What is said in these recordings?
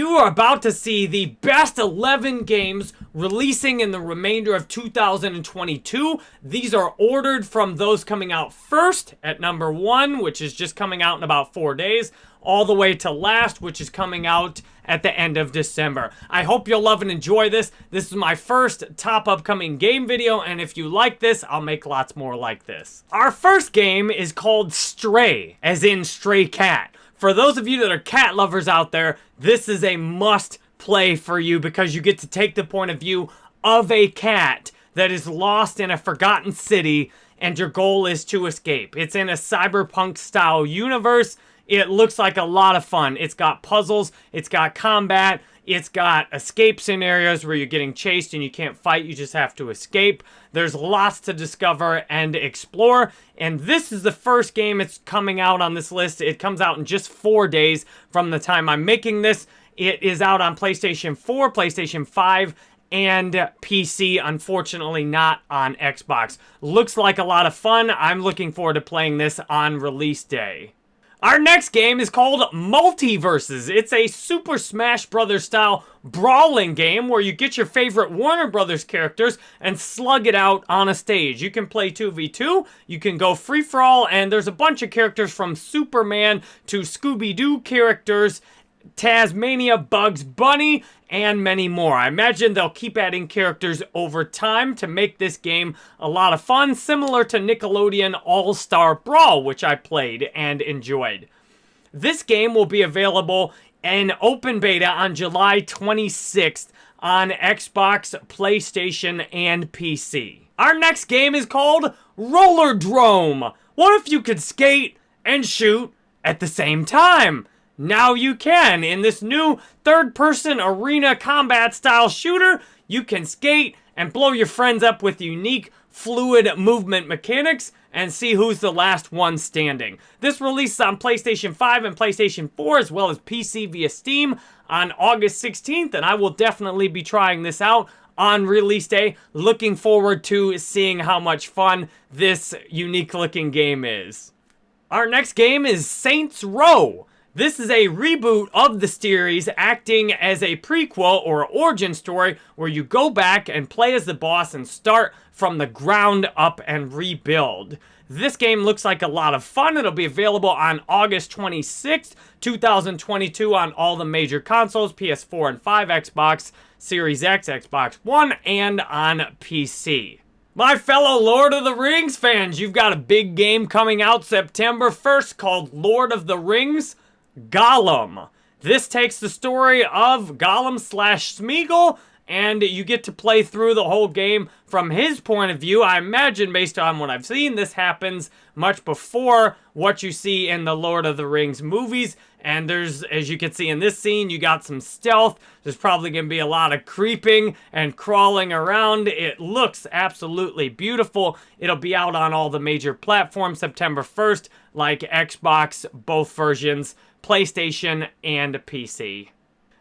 You are about to see the best 11 games releasing in the remainder of 2022. These are ordered from those coming out first at number one, which is just coming out in about four days, all the way to last, which is coming out at the end of December. I hope you'll love and enjoy this. This is my first top upcoming game video, and if you like this, I'll make lots more like this. Our first game is called Stray, as in Stray Cat. For those of you that are cat lovers out there, this is a must play for you because you get to take the point of view of a cat that is lost in a forgotten city and your goal is to escape. It's in a cyberpunk style universe it looks like a lot of fun. It's got puzzles, it's got combat, it's got escape scenarios where you're getting chased and you can't fight, you just have to escape. There's lots to discover and explore, and this is the first game it's coming out on this list. It comes out in just four days from the time I'm making this. It is out on PlayStation 4, PlayStation 5, and PC, unfortunately not on Xbox. Looks like a lot of fun. I'm looking forward to playing this on release day. Our next game is called MultiVersus. It's a Super Smash Bros. style brawling game where you get your favorite Warner Brothers characters and slug it out on a stage. You can play 2v2, you can go free-for-all, and there's a bunch of characters from Superman to Scooby-Doo characters Taz-Mania, Bugs Bunny, and many more. I imagine they'll keep adding characters over time to make this game a lot of fun, similar to Nickelodeon All-Star Brawl, which I played and enjoyed. This game will be available in open beta on July 26th on Xbox, PlayStation, and PC. Our next game is called Rollerdrome. What if you could skate and shoot at the same time? Now you can. In this new third-person arena combat style shooter, you can skate and blow your friends up with unique fluid movement mechanics and see who's the last one standing. This releases on PlayStation 5 and PlayStation 4 as well as PC via Steam on August 16th and I will definitely be trying this out on release day. Looking forward to seeing how much fun this unique looking game is. Our next game is Saints Row. This is a reboot of the series acting as a prequel or origin story where you go back and play as the boss and start from the ground up and rebuild. This game looks like a lot of fun. It'll be available on August 26th, 2022 on all the major consoles, PS4 and 5, Xbox Series X, Xbox One, and on PC. My fellow Lord of the Rings fans, you've got a big game coming out September 1st called Lord of the Rings Gollum. This takes the story of Gollum slash Smeagol, and you get to play through the whole game from his point of view. I imagine, based on what I've seen, this happens much before what you see in the Lord of the Rings movies. And there's, as you can see in this scene, you got some stealth. There's probably going to be a lot of creeping and crawling around. It looks absolutely beautiful. It'll be out on all the major platforms September 1st, like Xbox, both versions. PlayStation, and PC.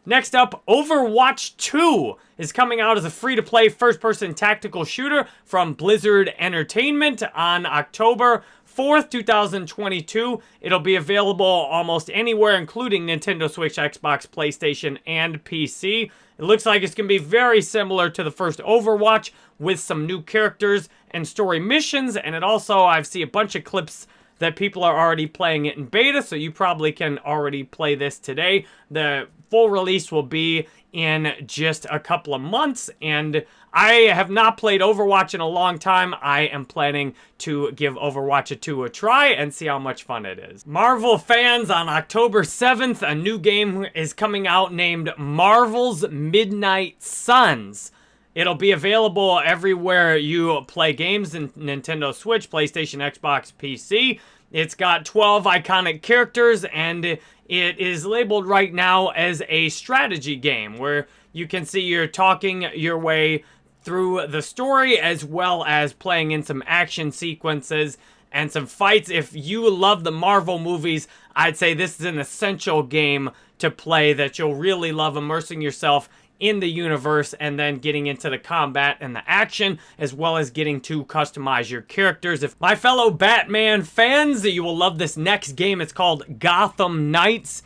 Next up, Overwatch 2 is coming out as a free-to-play first-person tactical shooter from Blizzard Entertainment on October 4th, 2022. It'll be available almost anywhere, including Nintendo Switch, Xbox, PlayStation, and PC. It looks like it's going to be very similar to the first Overwatch with some new characters and story missions, and it also, I've seen a bunch of clips that people are already playing it in beta, so you probably can already play this today. The full release will be in just a couple of months, and I have not played Overwatch in a long time. I am planning to give Overwatch 2 a try and see how much fun it is. Marvel fans, on October 7th, a new game is coming out named Marvel's Midnight Suns. It'll be available everywhere you play games in Nintendo Switch, PlayStation, Xbox, PC. It's got 12 iconic characters and it is labeled right now as a strategy game where you can see you're talking your way through the story as well as playing in some action sequences and some fights. If you love the Marvel movies, I'd say this is an essential game to play that you'll really love immersing yourself in the universe and then getting into the combat and the action as well as getting to customize your characters. If my fellow Batman fans, you will love this next game. It's called Gotham Knights.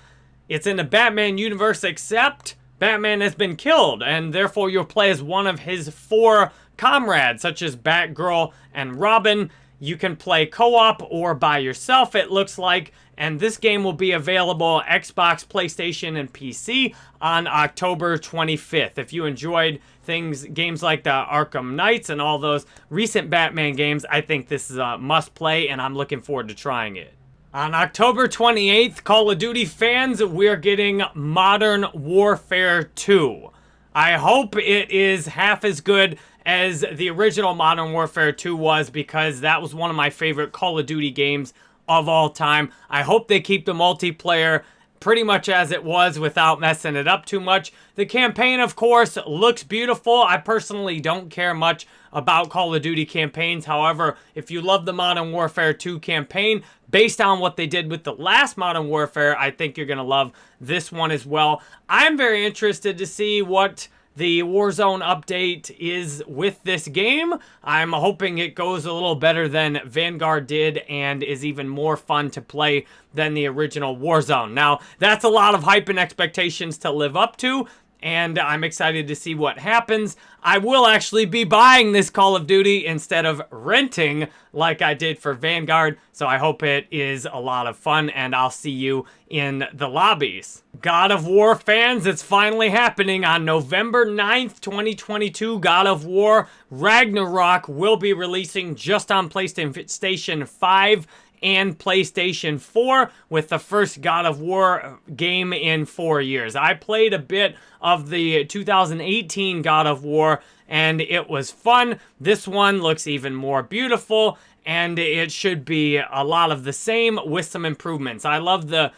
It's in the Batman universe, except Batman has been killed, and therefore you'll play as one of his four comrades, such as Batgirl and Robin. You can play co-op or by yourself, it looks like. And this game will be available Xbox, PlayStation, and PC on October 25th. If you enjoyed things, games like the Arkham Knights and all those recent Batman games, I think this is a must play and I'm looking forward to trying it. On October 28th, Call of Duty fans, we're getting Modern Warfare 2. I hope it is half as good as the original Modern Warfare 2 was because that was one of my favorite Call of Duty games of all time. I hope they keep the multiplayer pretty much as it was without messing it up too much. The campaign, of course, looks beautiful. I personally don't care much about Call of Duty campaigns. However, if you love the Modern Warfare 2 campaign, based on what they did with the last Modern Warfare, I think you're going to love this one as well. I'm very interested to see what the Warzone update is with this game. I'm hoping it goes a little better than Vanguard did and is even more fun to play than the original Warzone. Now, that's a lot of hype and expectations to live up to, and I'm excited to see what happens. I will actually be buying this Call of Duty instead of renting like I did for Vanguard, so I hope it is a lot of fun, and I'll see you in the lobbies. God of War fans, it's finally happening on November 9th, 2022. God of War Ragnarok will be releasing just on PlayStation 5 and PlayStation 4 with the first God of War game in four years. I played a bit of the 2018 God of War and it was fun. This one looks even more beautiful and it should be a lot of the same with some improvements. I love the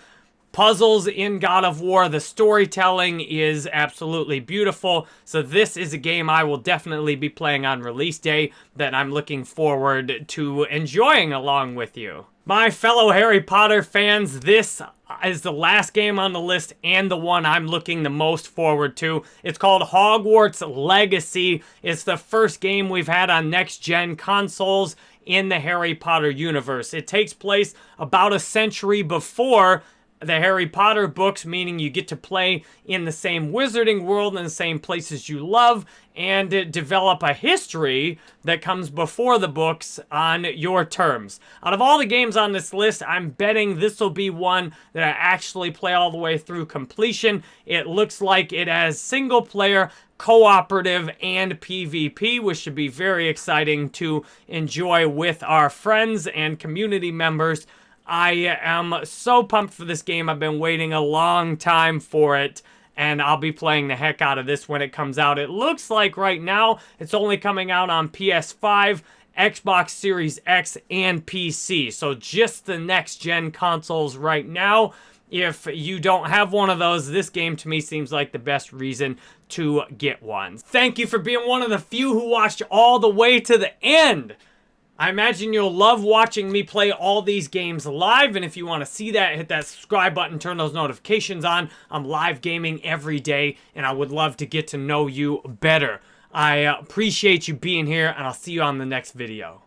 puzzles in God of War. The storytelling is absolutely beautiful. So this is a game I will definitely be playing on release day that I'm looking forward to enjoying along with you. My fellow Harry Potter fans, this is the last game on the list and the one I'm looking the most forward to. It's called Hogwarts Legacy. It's the first game we've had on next-gen consoles in the Harry Potter universe. It takes place about a century before the Harry Potter books, meaning you get to play in the same wizarding world and the same places you love and develop a history that comes before the books on your terms. Out of all the games on this list, I'm betting this will be one that I actually play all the way through completion. It looks like it has single player, cooperative, and PvP, which should be very exciting to enjoy with our friends and community members I am so pumped for this game. I've been waiting a long time for it and I'll be playing the heck out of this when it comes out. It looks like right now it's only coming out on PS5, Xbox Series X, and PC. So just the next-gen consoles right now. If you don't have one of those, this game to me seems like the best reason to get one. Thank you for being one of the few who watched all the way to the end. I imagine you'll love watching me play all these games live, and if you want to see that, hit that subscribe button, turn those notifications on. I'm live gaming every day, and I would love to get to know you better. I uh, appreciate you being here, and I'll see you on the next video.